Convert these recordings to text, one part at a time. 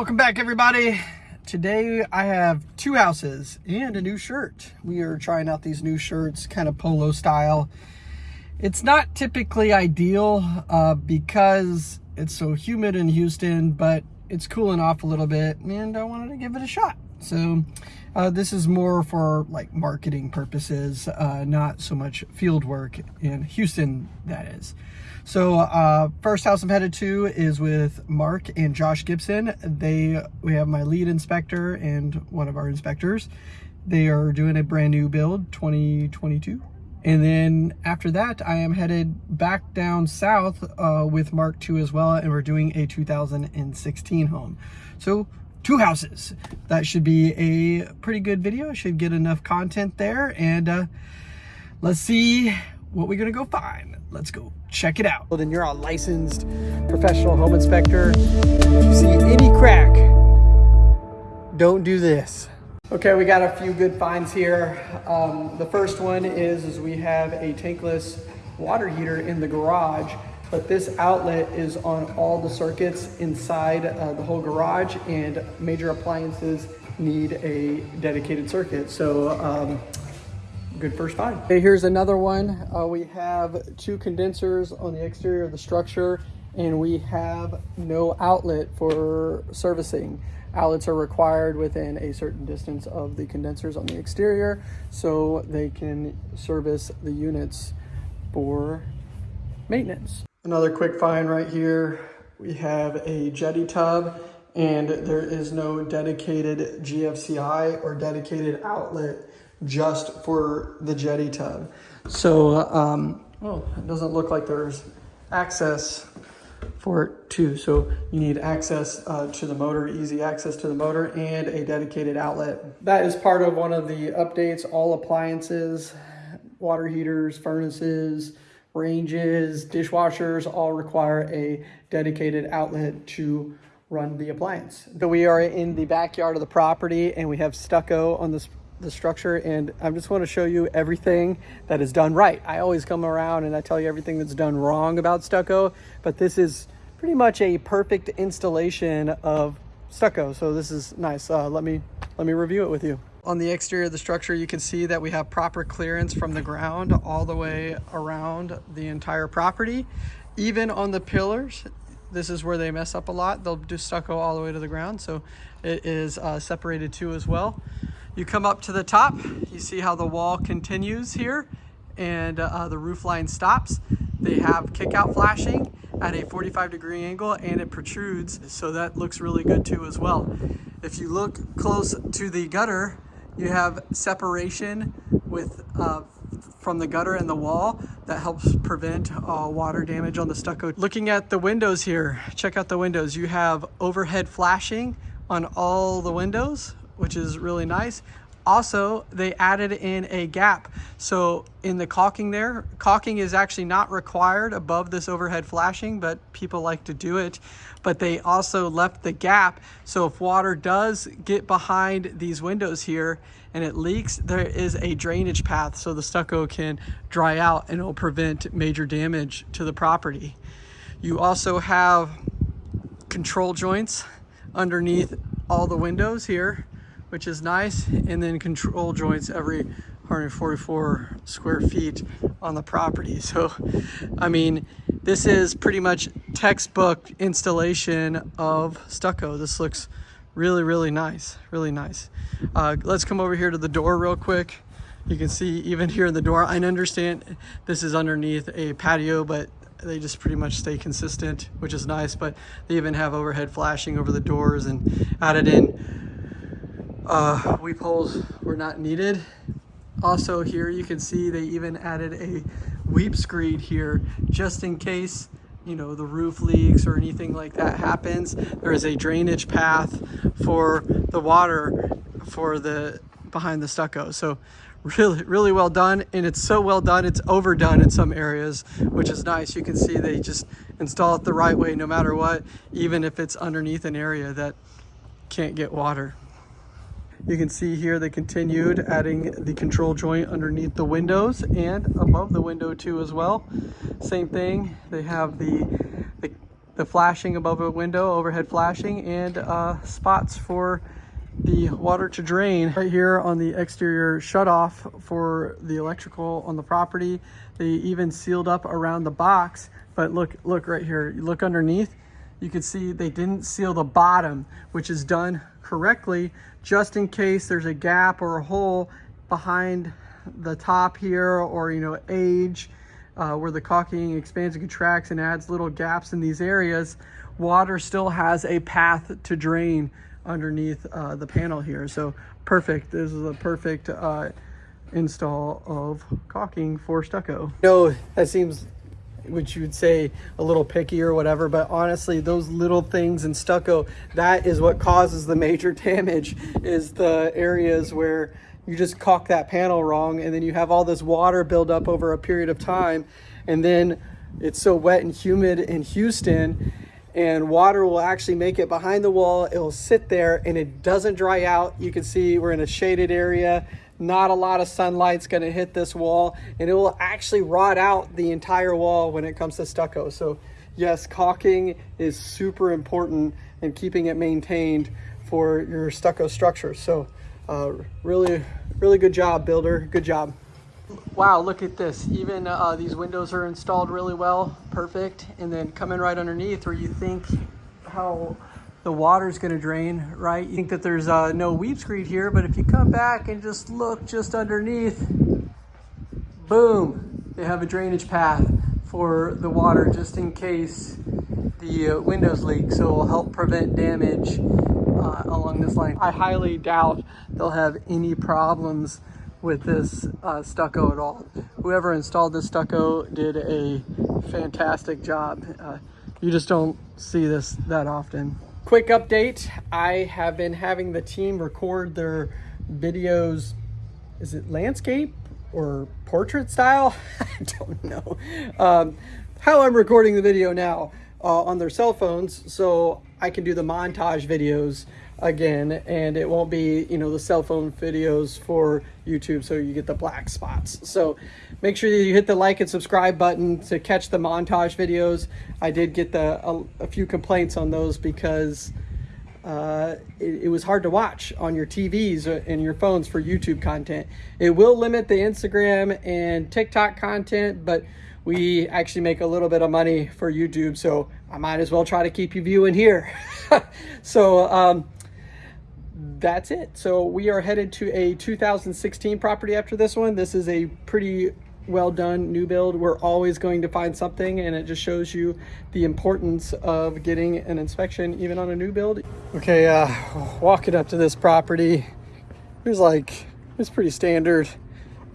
Welcome back everybody. Today I have two houses and a new shirt. We are trying out these new shirts, kind of polo style. It's not typically ideal uh, because it's so humid in Houston, but it's cooling off a little bit and I wanted to give it a shot. So uh, this is more for like marketing purposes, uh, not so much field work in Houston, that is. So uh, first house I'm headed to is with Mark and Josh Gibson. They We have my lead inspector and one of our inspectors. They are doing a brand new build, 2022. And then after that, I am headed back down south uh, with Mark II as well, and we're doing a 2016 home. So two houses. That should be a pretty good video. Should get enough content there. And uh, let's see what we're gonna go find. Let's go check it out. Well, then you're a licensed professional home inspector. If you see any crack, don't do this. Okay, we got a few good finds here. Um, the first one is, is we have a tankless water heater in the garage but this outlet is on all the circuits inside uh, the whole garage and major appliances need a dedicated circuit. So um, good first find. Okay, here's another one. Uh, we have two condensers on the exterior of the structure and we have no outlet for servicing. Outlets are required within a certain distance of the condensers on the exterior so they can service the units for maintenance. Another quick find right here. We have a jetted tub and there is no dedicated GFCI or dedicated outlet just for the jetted tub. So, um, well, it doesn't look like there's access for it too. So you need access uh, to the motor, easy access to the motor and a dedicated outlet. That is part of one of the updates, all appliances, water heaters, furnaces, ranges, dishwashers all require a dedicated outlet to run the appliance. So we are in the backyard of the property and we have stucco on this the structure and I just want to show you everything that is done right. I always come around and I tell you everything that's done wrong about stucco, but this is pretty much a perfect installation of stucco. So this is nice. Uh, let me let me review it with you. On the exterior of the structure, you can see that we have proper clearance from the ground all the way around the entire property. Even on the pillars, this is where they mess up a lot. They'll do stucco all the way to the ground, so it is uh, separated too as well. You come up to the top, you see how the wall continues here and uh, the roof line stops. They have kick out flashing at a 45 degree angle and it protrudes, so that looks really good too as well. If you look close to the gutter, you have separation with uh, from the gutter and the wall that helps prevent uh, water damage on the stucco. Looking at the windows here, check out the windows. You have overhead flashing on all the windows, which is really nice. Also, they added in a gap. So in the caulking there, caulking is actually not required above this overhead flashing, but people like to do it. But they also left the gap. So if water does get behind these windows here and it leaks, there is a drainage path so the stucco can dry out and it'll prevent major damage to the property. You also have control joints underneath all the windows here which is nice. And then control joints every 144 square feet on the property. So, I mean, this is pretty much textbook installation of stucco. This looks really, really nice, really nice. Uh, let's come over here to the door real quick. You can see even here in the door, I understand this is underneath a patio, but they just pretty much stay consistent, which is nice, but they even have overhead flashing over the doors and added in uh, weep holes were not needed. Also here you can see they even added a weep screed here just in case you know the roof leaks or anything like that happens. There is a drainage path for the water for the behind the stucco. So really, really well done. And it's so well done, it's overdone in some areas, which is nice. You can see they just install it the right way no matter what, even if it's underneath an area that can't get water. You can see here they continued adding the control joint underneath the windows and above the window too as well. Same thing, they have the, the, the flashing above a window, overhead flashing, and uh, spots for the water to drain. Right here on the exterior shutoff for the electrical on the property. They even sealed up around the box, but look, look right here. You look underneath, you can see they didn't seal the bottom, which is done correctly, just in case there's a gap or a hole behind the top here or, you know, age, uh, where the caulking expands and contracts and adds little gaps in these areas, water still has a path to drain underneath uh, the panel here. So perfect. This is a perfect uh, install of caulking for stucco. No, that seems which you would say a little picky or whatever, but honestly, those little things in stucco, that is what causes the major damage is the areas where you just caulk that panel wrong and then you have all this water build up over a period of time and then it's so wet and humid in Houston and water will actually make it behind the wall. It'll sit there and it doesn't dry out. You can see we're in a shaded area. Not a lot of sunlight's gonna hit this wall and it will actually rot out the entire wall when it comes to stucco. So yes, caulking is super important in keeping it maintained for your stucco structure. So uh, really, really good job, builder. Good job. Wow, look at this. Even uh, these windows are installed really well, perfect. And then coming right underneath where you think how the water's gonna drain, right? You think that there's uh, no weep screed here, but if you come back and just look just underneath, boom, they have a drainage path for the water just in case the uh, windows leak. So it'll help prevent damage uh, along this line. I highly doubt they'll have any problems with this uh, stucco at all. Whoever installed this stucco did a fantastic job. Uh, you just don't see this that often. Quick update, I have been having the team record their videos, is it landscape or portrait style? I don't know. Um, how I'm recording the video now uh, on their cell phones so I can do the montage videos again and it won't be you know the cell phone videos for YouTube so you get the black spots. So make sure that you hit the like and subscribe button to catch the montage videos. I did get the a, a few complaints on those because uh, it, it, was hard to watch on your TVs and your phones for YouTube content. It will limit the Instagram and TikTok content but we actually make a little bit of money for YouTube so I might as well try to keep you viewing here so um, that's it. So we are headed to a 2016 property after this one. This is a pretty well done new build. We're always going to find something and it just shows you the importance of getting an inspection even on a new build. Okay, uh, walking up to this property, it was like, it's pretty standard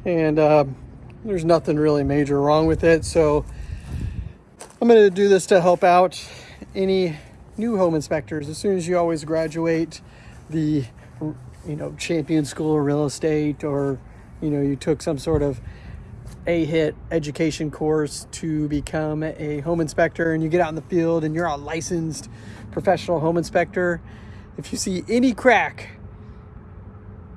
and uh, there's nothing really major wrong with it. So I'm gonna do this to help out any new home inspectors. As soon as you always graduate the you know champion school of real estate or you know you took some sort of a hit education course to become a home inspector and you get out in the field and you're a licensed professional home inspector if you see any crack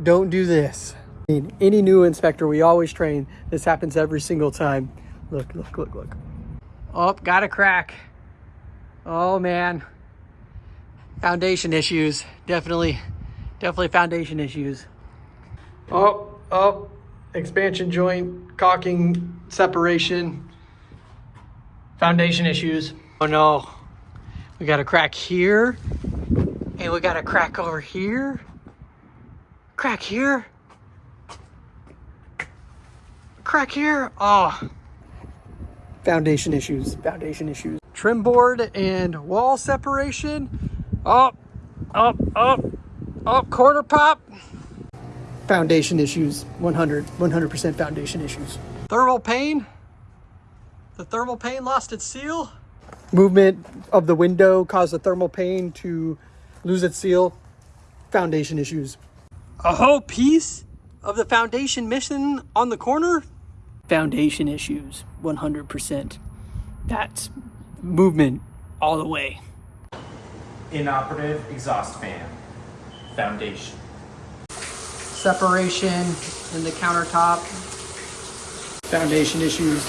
don't do this any new inspector we always train. This happens every single time. Look look look look. Oh got a crack. Oh man. Foundation issues. Definitely definitely foundation issues. Oh oh expansion joint caulking separation foundation issues. Oh no. We got a crack here and we got a crack over here. Crack here crack here oh foundation issues foundation issues trim board and wall separation up, up, up, up, corner pop. Foundation issues, 100, 100% foundation issues. Thermal pane. The thermal pane lost its seal. Movement of the window caused the thermal pane to lose its seal. Foundation issues. A whole piece of the foundation missing on the corner. Foundation issues, 100%. That's movement all the way inoperative exhaust fan, foundation. Separation in the countertop. Foundation issues.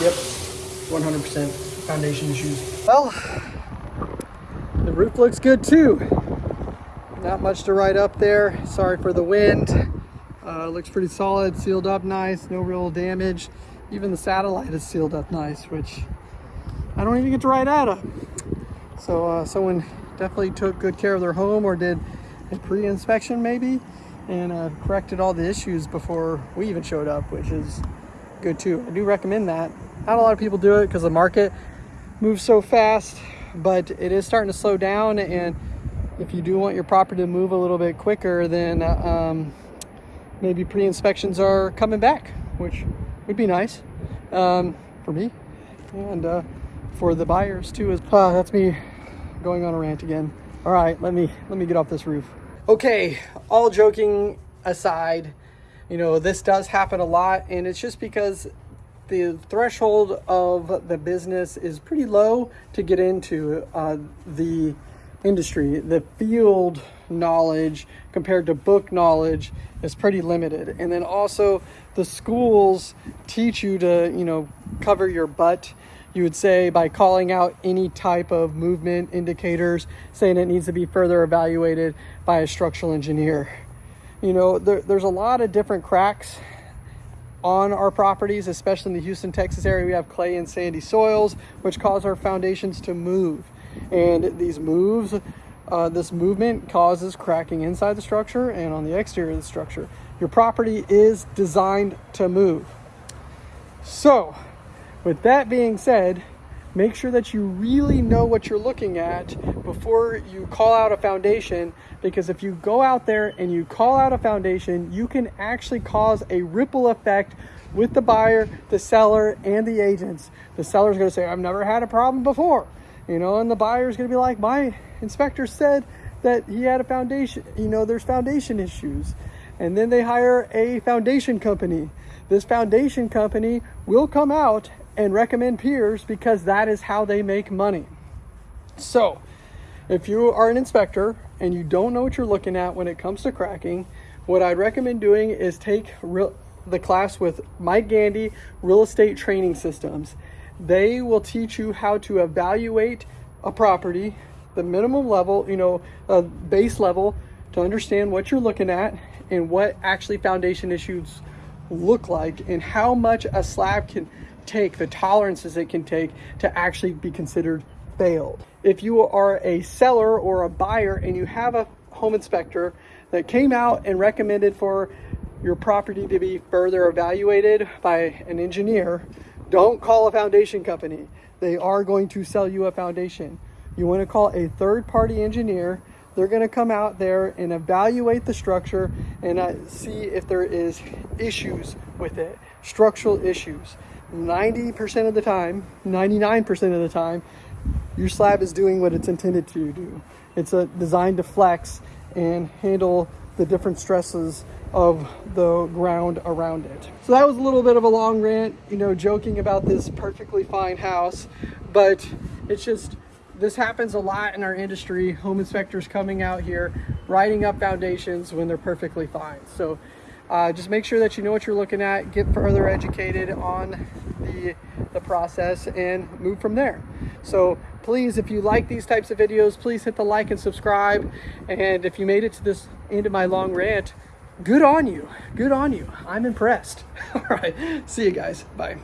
Yep, 100% foundation issues. Well, the Roof looks good too. Not much to write up there. Sorry for the wind. Uh, looks pretty solid, sealed up nice, no real damage. Even the satellite is sealed up nice, which I don't even get to write out of. So uh, someone definitely took good care of their home or did a pre-inspection maybe and uh, corrected all the issues before we even showed up, which is good too. I do recommend that. Not a lot of people do it because the market moves so fast, but it is starting to slow down. And if you do want your property to move a little bit quicker, then uh, um, maybe pre-inspections are coming back, which would be nice um, for me and uh, for the buyers too. Uh, that's me going on a rant again. All right, let me let me get off this roof. Okay, all joking aside, you know this does happen a lot, and it's just because the threshold of the business is pretty low to get into uh, the industry. The field knowledge compared to book knowledge is pretty limited. And then also the schools teach you to, you know, cover your butt. You would say by calling out any type of movement indicators, saying it needs to be further evaluated by a structural engineer. You know, there, there's a lot of different cracks on our properties, especially in the Houston, Texas area, we have clay and sandy soils, which cause our foundations to move. And these moves, uh, this movement causes cracking inside the structure and on the exterior of the structure. Your property is designed to move. So, with that being said, make sure that you really know what you're looking at before you call out a foundation because if you go out there and you call out a foundation you can actually cause a ripple effect with the buyer the seller and the agents the seller's going to say i've never had a problem before you know and the buyer's going to be like my inspector said that he had a foundation you know there's foundation issues and then they hire a foundation company this foundation company will come out and recommend piers because that is how they make money. So, if you are an inspector and you don't know what you're looking at when it comes to cracking, what I'd recommend doing is take real, the class with Mike Gandy, Real Estate Training Systems. They will teach you how to evaluate a property, the minimum level, you know, a base level to understand what you're looking at and what actually foundation issues look like and how much a slab can take, the tolerances it can take to actually be considered failed. If you are a seller or a buyer and you have a home inspector that came out and recommended for your property to be further evaluated by an engineer, don't call a foundation company. They are going to sell you a foundation. You want to call a third party engineer. They're going to come out there and evaluate the structure and uh, see if there is issues with it, structural issues. 90% of the time, 99% of the time, your slab is doing what it's intended to do. It's a, designed to flex and handle the different stresses of the ground around it. So that was a little bit of a long rant, you know, joking about this perfectly fine house, but it's just, this happens a lot in our industry. Home inspectors coming out here, writing up foundations when they're perfectly fine. So uh, just make sure that you know what you're looking at, get further educated on the, the process and move from there. So please, if you like these types of videos, please hit the like and subscribe. And if you made it to this end of my long rant, good on you. Good on you. I'm impressed. All right. See you guys. Bye.